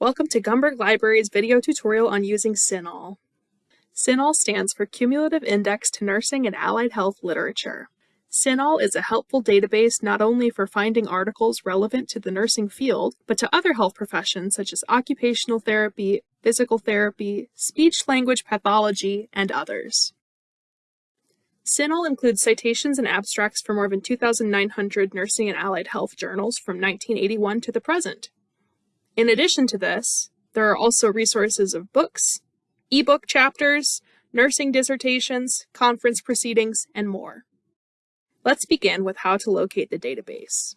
Welcome to Gumberg Library's video tutorial on using CINAHL. CINAHL stands for Cumulative Index to Nursing and Allied Health Literature. CINAHL is a helpful database not only for finding articles relevant to the nursing field, but to other health professions such as occupational therapy, physical therapy, speech-language pathology, and others. CINAHL includes citations and abstracts for more than 2,900 nursing and allied health journals from 1981 to the present. In addition to this, there are also resources of books, ebook chapters, nursing dissertations, conference proceedings, and more. Let's begin with how to locate the database.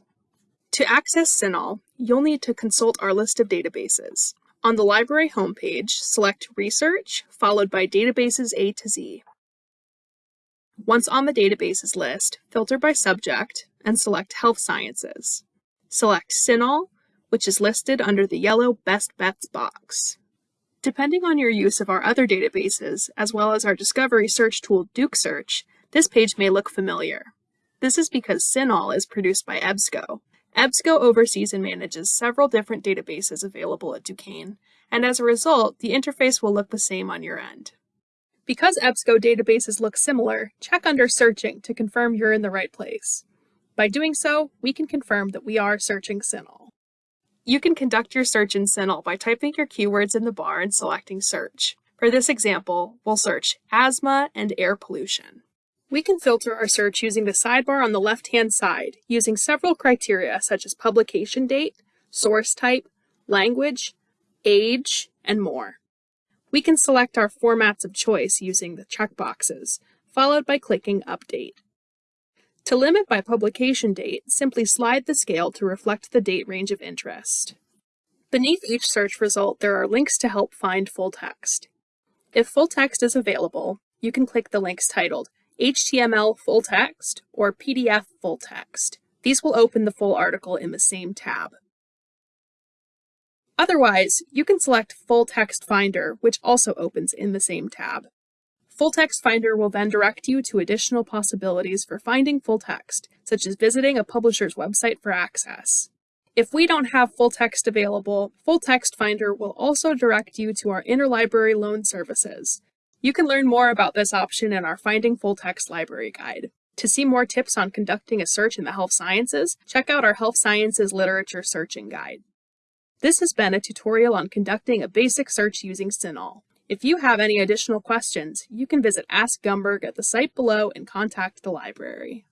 To access CINAHL, you'll need to consult our list of databases. On the library homepage, select Research, followed by Databases A to Z. Once on the databases list, filter by subject and select Health Sciences. Select CINAHL, which is listed under the yellow Best Bets box. Depending on your use of our other databases, as well as our discovery search tool DuqSearch, this page may look familiar. This is because CINAHL is produced by EBSCO. EBSCO oversees and manages several different databases available at Duquesne, and as a result, the interface will look the same on your end. Because EBSCO databases look similar, check under Searching to confirm you're in the right place. By doing so, we can confirm that we are searching CINAHL. You can conduct your search in CINAHL by typing your keywords in the bar and selecting Search. For this example, we'll search asthma and air pollution. We can filter our search using the sidebar on the left-hand side, using several criteria such as publication date, source type, language, age, and more. We can select our formats of choice using the checkboxes, followed by clicking Update. To limit by publication date, simply slide the scale to reflect the date range of interest. Beneath each search result, there are links to help find full text. If full text is available, you can click the links titled HTML full text or PDF full text. These will open the full article in the same tab. Otherwise, you can select Full Text Finder, which also opens in the same tab. Full Text Finder will then direct you to additional possibilities for finding full text, such as visiting a publisher's website for access. If we don't have full text available, Full Text Finder will also direct you to our interlibrary loan services. You can learn more about this option in our Finding Full Text Library Guide. To see more tips on conducting a search in the health sciences, check out our Health Sciences Literature Searching Guide. This has been a tutorial on conducting a basic search using CINAHL. If you have any additional questions, you can visit Ask Gumberg at the site below and contact the library.